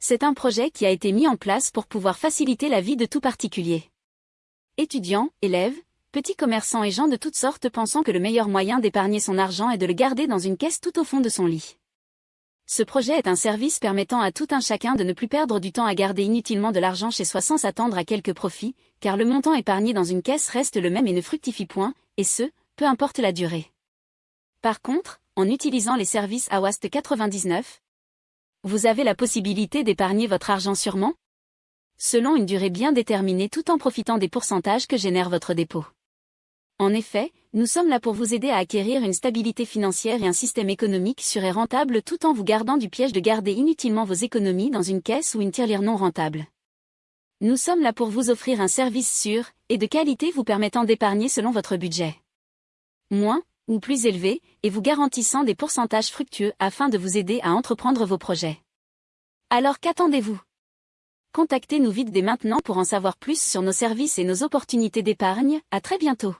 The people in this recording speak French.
C'est un projet qui a été mis en place pour pouvoir faciliter la vie de tout particulier. Étudiants, élèves, petits commerçants et gens de toutes sortes pensant que le meilleur moyen d'épargner son argent est de le garder dans une caisse tout au fond de son lit. Ce projet est un service permettant à tout un chacun de ne plus perdre du temps à garder inutilement de l'argent chez soi sans s'attendre à quelques profits, car le montant épargné dans une caisse reste le même et ne fructifie point, et ce, peu importe la durée. Par contre, en utilisant les services Awast 99, vous avez la possibilité d'épargner votre argent sûrement? Selon une durée bien déterminée tout en profitant des pourcentages que génère votre dépôt. En effet, nous sommes là pour vous aider à acquérir une stabilité financière et un système économique sûr et rentable tout en vous gardant du piège de garder inutilement vos économies dans une caisse ou une tirelire non rentable. Nous sommes là pour vous offrir un service sûr et de qualité vous permettant d'épargner selon votre budget. Moins ou plus élevé, et vous garantissant des pourcentages fructueux afin de vous aider à entreprendre vos projets. Alors qu'attendez-vous? Contactez-nous vite dès maintenant pour en savoir plus sur nos services et nos opportunités d'épargne, à très bientôt